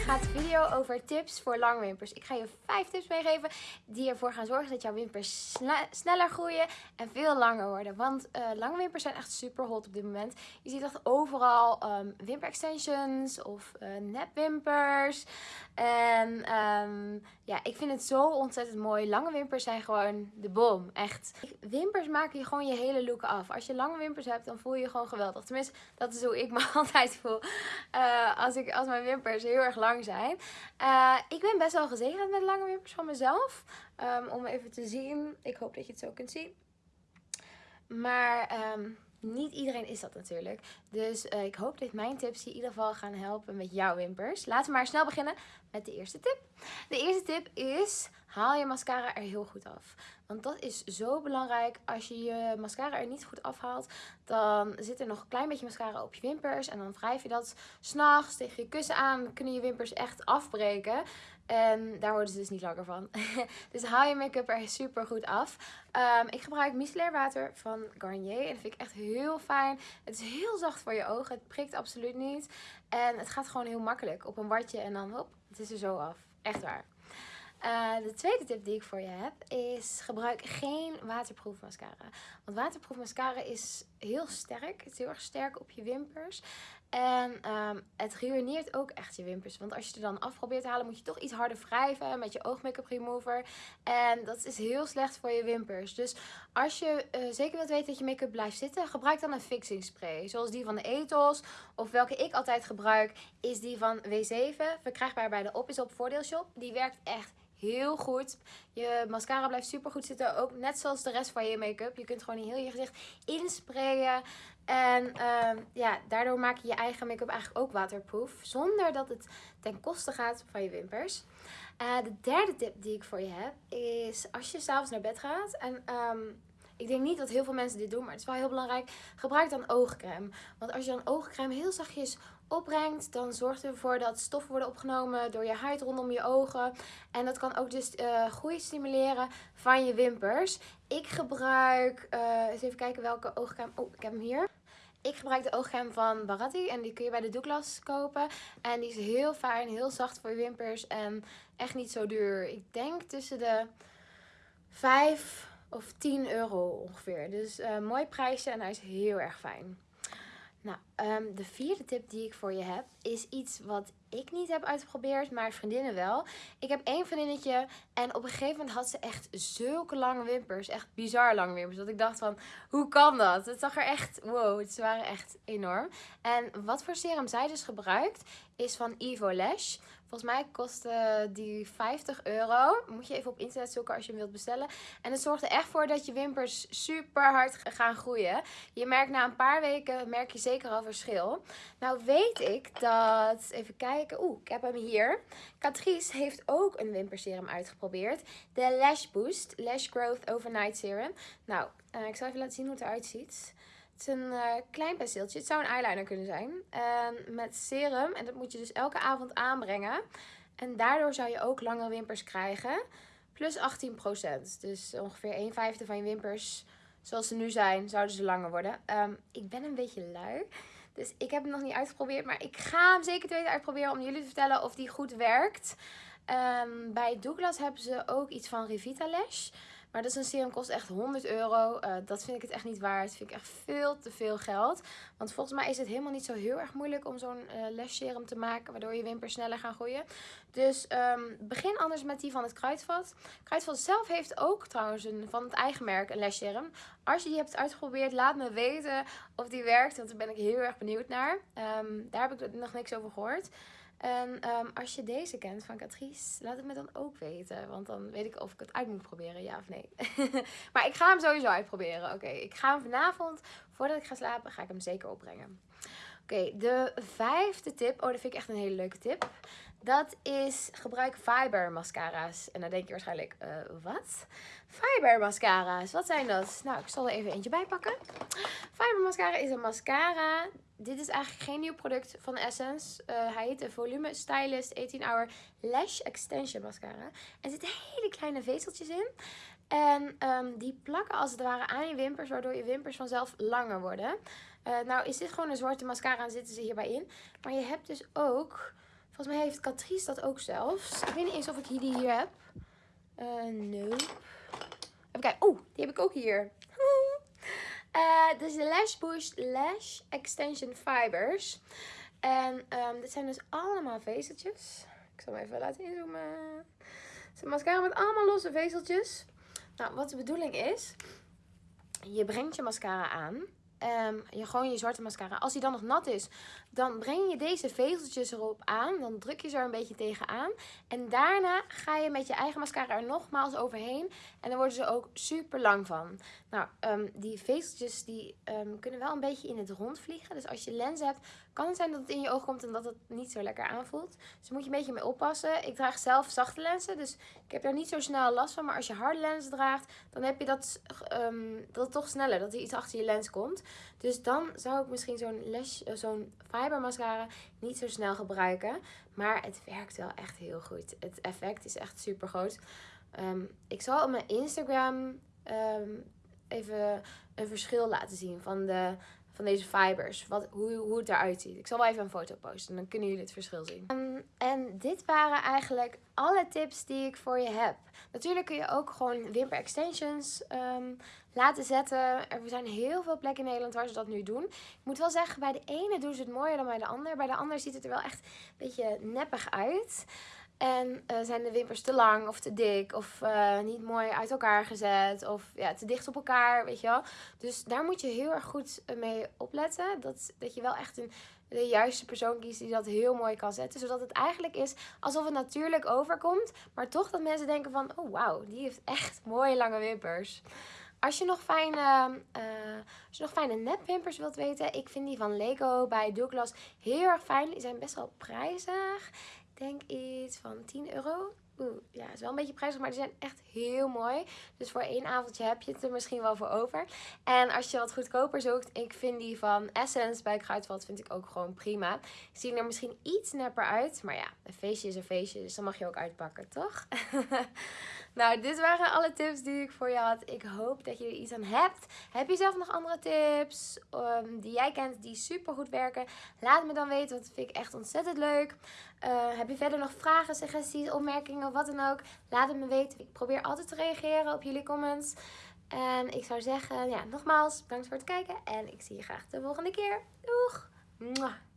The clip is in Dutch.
gaat de video over tips voor lange wimpers. Ik ga je vijf tips meegeven die ervoor gaan zorgen dat jouw wimpers sneller groeien en veel langer worden. Want uh, lange wimpers zijn echt super hot op dit moment. Je ziet echt overal um, wimper extensions of uh, nepwimpers. En um, ja, ik vind het zo ontzettend mooi. Lange wimpers zijn gewoon de bom. Echt. Wimpers maken je gewoon je hele look af. Als je lange wimpers hebt, dan voel je je gewoon geweldig. Tenminste, dat is hoe ik me altijd voel. Uh, als, ik, als mijn wimpers heel erg lang zijn. Uh, ik ben best wel gezegend met lange wimpers van mezelf. Um, om even te zien. Ik hoop dat je het zo kunt zien. Maar... Um, niet iedereen is dat natuurlijk. Dus uh, ik hoop dat mijn tips je in ieder geval gaan helpen met jouw wimpers. Laten we maar snel beginnen met de eerste tip. De eerste tip is, haal je mascara er heel goed af. Want dat is zo belangrijk. Als je je mascara er niet goed afhaalt, dan zit er nog een klein beetje mascara op je wimpers. En dan wrijf je dat s'nachts tegen je kussen aan. Kunnen je wimpers echt afbreken. En daar worden ze dus niet langer van. dus haal je make-up er super goed af. Um, ik gebruik micellair water van Garnier. En dat vind ik echt heel fijn. Het is heel zacht voor je ogen. Het prikt absoluut niet. En het gaat gewoon heel makkelijk. Op een watje en dan hop, het is er zo af. Echt waar. Uh, de tweede tip die ik voor je heb is gebruik geen waterproof mascara. Want waterproof mascara is heel sterk. Het is heel erg sterk op je wimpers. En um, het ruïneert ook echt je wimpers. Want als je er dan af probeert te halen, moet je toch iets harder wrijven met je oogmake-up remover. En dat is heel slecht voor je wimpers. Dus als je uh, zeker wilt weten dat je make-up blijft zitten, gebruik dan een fixing spray. Zoals die van de Ethos. Of welke ik altijd gebruik, is die van W7. Verkrijgbaar bij de Op is Op voordeelshop. Die werkt echt heel goed. Je mascara blijft super goed zitten. Ook net zoals de rest van je make-up. Je kunt gewoon heel je gezicht insprayen. En uh, ja, daardoor maak je je eigen make-up eigenlijk ook waterproof. Zonder dat het ten koste gaat van je wimpers. Uh, de derde tip die ik voor je heb is als je s'avonds naar bed gaat. En um, ik denk niet dat heel veel mensen dit doen, maar het is wel heel belangrijk. Gebruik dan oogcrème. Want als je dan oogcrème heel zachtjes opbrengt, dan zorgt het ervoor dat stoffen worden opgenomen door je huid rondom je ogen. En dat kan ook dus uh, groei stimuleren van je wimpers. Ik gebruik, uh, eens even kijken welke oogcrème, oh ik heb hem hier. Ik gebruik de oogcrème van Baratti en die kun je bij de Douglas kopen. En die is heel fijn, heel zacht voor je wimpers en echt niet zo duur. Ik denk tussen de 5 of 10 euro ongeveer. Dus uh, mooi prijsje en hij is heel erg fijn. Nou, um, de vierde tip die ik voor je heb is iets wat ik niet heb uitgeprobeerd, maar vriendinnen wel. Ik heb één vriendinnetje en op een gegeven moment had ze echt zulke lange wimpers. Echt bizar lange wimpers. Dat ik dacht van, hoe kan dat? Het zag er echt, wow, ze waren echt enorm. En wat voor serum zij dus gebruikt, is van Evo Lash. Volgens mij kostte die 50 euro. Moet je even op internet zoeken als je hem wilt bestellen. En het zorgt er echt voor dat je wimpers super hard gaan groeien. Je merkt na een paar weken, merk je zeker al verschil. Nou weet ik dat, even kijken. Oeh, ik heb hem hier. Catrice heeft ook een wimperserum uitgeprobeerd. De Lash Boost Lash Growth Overnight Serum. Nou, uh, ik zal even laten zien hoe het eruit ziet. Het is een uh, klein penseeltje. Het zou een eyeliner kunnen zijn. Uh, met serum. En dat moet je dus elke avond aanbrengen. En daardoor zou je ook lange wimpers krijgen. Plus 18%. Dus ongeveer 1 vijfde van je wimpers, zoals ze nu zijn, zouden ze langer worden. Um, ik ben een beetje lui. Dus ik heb hem nog niet uitgeprobeerd. Maar ik ga hem zeker te weten uitproberen om jullie te vertellen of die goed werkt. Um, bij Douglas hebben ze ook iets van Revita Lash. Maar dat is een serum, kost echt 100 euro. Uh, dat vind ik het echt niet waard. Dat vind ik echt veel te veel geld. Want volgens mij is het helemaal niet zo heel erg moeilijk om zo'n uh, lash serum te maken. Waardoor je wimpers sneller gaan groeien. Dus um, begin anders met die van het Kruidvat. Kruidvat zelf heeft ook trouwens van het eigen merk een lash serum. Als je die hebt uitgeprobeerd, laat me weten of die werkt. Want daar ben ik heel erg benieuwd naar. Um, daar heb ik nog niks over gehoord. En um, als je deze kent van Catrice, laat het me dan ook weten. Want dan weet ik of ik het uit moet proberen, ja of nee. maar ik ga hem sowieso uitproberen. Oké, ik ga hem vanavond, voordat ik ga slapen, ga ik hem zeker opbrengen. Oké, de vijfde tip. Oh, dat vind ik echt een hele leuke tip. Dat is gebruik fiber mascara's. En dan denk je waarschijnlijk, uh, wat? Fiber mascara's, wat zijn dat? Nou, ik zal er even eentje bij pakken. Fiber mascara is een mascara. Dit is eigenlijk geen nieuw product van Essence. Uh, hij heet de Volume Stylist 18 Hour Lash Extension Mascara. Er zitten hele kleine vezeltjes in. En um, die plakken als het ware aan je wimpers, waardoor je wimpers vanzelf langer worden. Uh, nou is dit gewoon een zwarte mascara en zitten ze hierbij in. Maar je hebt dus ook Volgens mij heeft Catrice dat ook zelfs. Ik weet niet eens of ik die hier heb. Uh, nee. Even kijken. Oeh, die heb ik ook hier. Uh, is de Lash Boost Lash Extension Fibers. En um, dit zijn dus allemaal vezeltjes. Ik zal hem even laten inzoomen. Het is een mascara met allemaal losse vezeltjes. Nou, wat de bedoeling is, je brengt je mascara aan. Um, je, gewoon je zwarte mascara. Als die dan nog nat is, dan breng je deze vezeltjes erop aan. Dan druk je ze er een beetje tegenaan. En daarna ga je met je eigen mascara er nogmaals overheen. En dan worden ze ook super lang van. Nou, um, die vezeltjes die um, kunnen wel een beetje in het rond vliegen. Dus als je lens hebt, kan zijn dat het in je oog komt en dat het niet zo lekker aanvoelt. Dus moet je een beetje mee oppassen. Ik draag zelf zachte lenzen, dus ik heb daar niet zo snel last van. Maar als je harde lenzen draagt, dan heb je dat, um, dat toch sneller. Dat er iets achter je lens komt. Dus dan zou ik misschien zo'n uh, zo'n fiber mascara niet zo snel gebruiken. Maar het werkt wel echt heel goed. Het effect is echt super groot. Um, ik zal op mijn Instagram um, even een verschil laten zien van, de, van deze fibers. Wat, hoe, hoe het eruit ziet. Ik zal wel even een foto posten. Dan kunnen jullie het verschil zien. Um, en dit waren eigenlijk alle tips die ik voor je heb. Natuurlijk kun je ook gewoon wimper extensions um, laten zetten. Er zijn heel veel plekken in Nederland waar ze dat nu doen. Ik moet wel zeggen, bij de ene doen ze het mooier dan bij de ander. Bij de ander ziet het er wel echt een beetje neppig uit. En uh, zijn de wimpers te lang of te dik of uh, niet mooi uit elkaar gezet of ja, te dicht op elkaar, weet je wel. Dus daar moet je heel erg goed mee opletten. Dat, dat je wel echt de juiste persoon kiest die dat heel mooi kan zetten. Zodat het eigenlijk is alsof het natuurlijk overkomt, maar toch dat mensen denken van, oh wauw, die heeft echt mooie lange wimpers. Als je nog fijne, uh, als je nog fijne nepwimpers wilt weten, ik vind die van Lego bij Douglas heel erg fijn. Die zijn best wel prijzig denk iets van 10 euro. Oeh, ja, is wel een beetje prijzig, maar die zijn echt heel mooi. Dus voor één avondje heb je het er misschien wel voor over. En als je wat goedkoper zoekt, ik vind die van Essence bij Kruidvat vind ik ook gewoon prima. Zien er misschien iets nepper uit, maar ja, een feestje is een feestje, dus dan mag je ook uitpakken, toch? nou, dit waren alle tips die ik voor je had. Ik hoop dat je er iets aan hebt. Heb je zelf nog andere tips um, die jij kent die super goed werken? Laat me dan weten, want dat vind ik echt ontzettend leuk. Uh, heb je verder nog vragen, suggesties, opmerkingen, wat dan ook? Laat het me weten. Ik probeer altijd te reageren op jullie comments. En ik zou zeggen, ja, nogmaals, bedankt voor het kijken. En ik zie je graag de volgende keer. Doeg!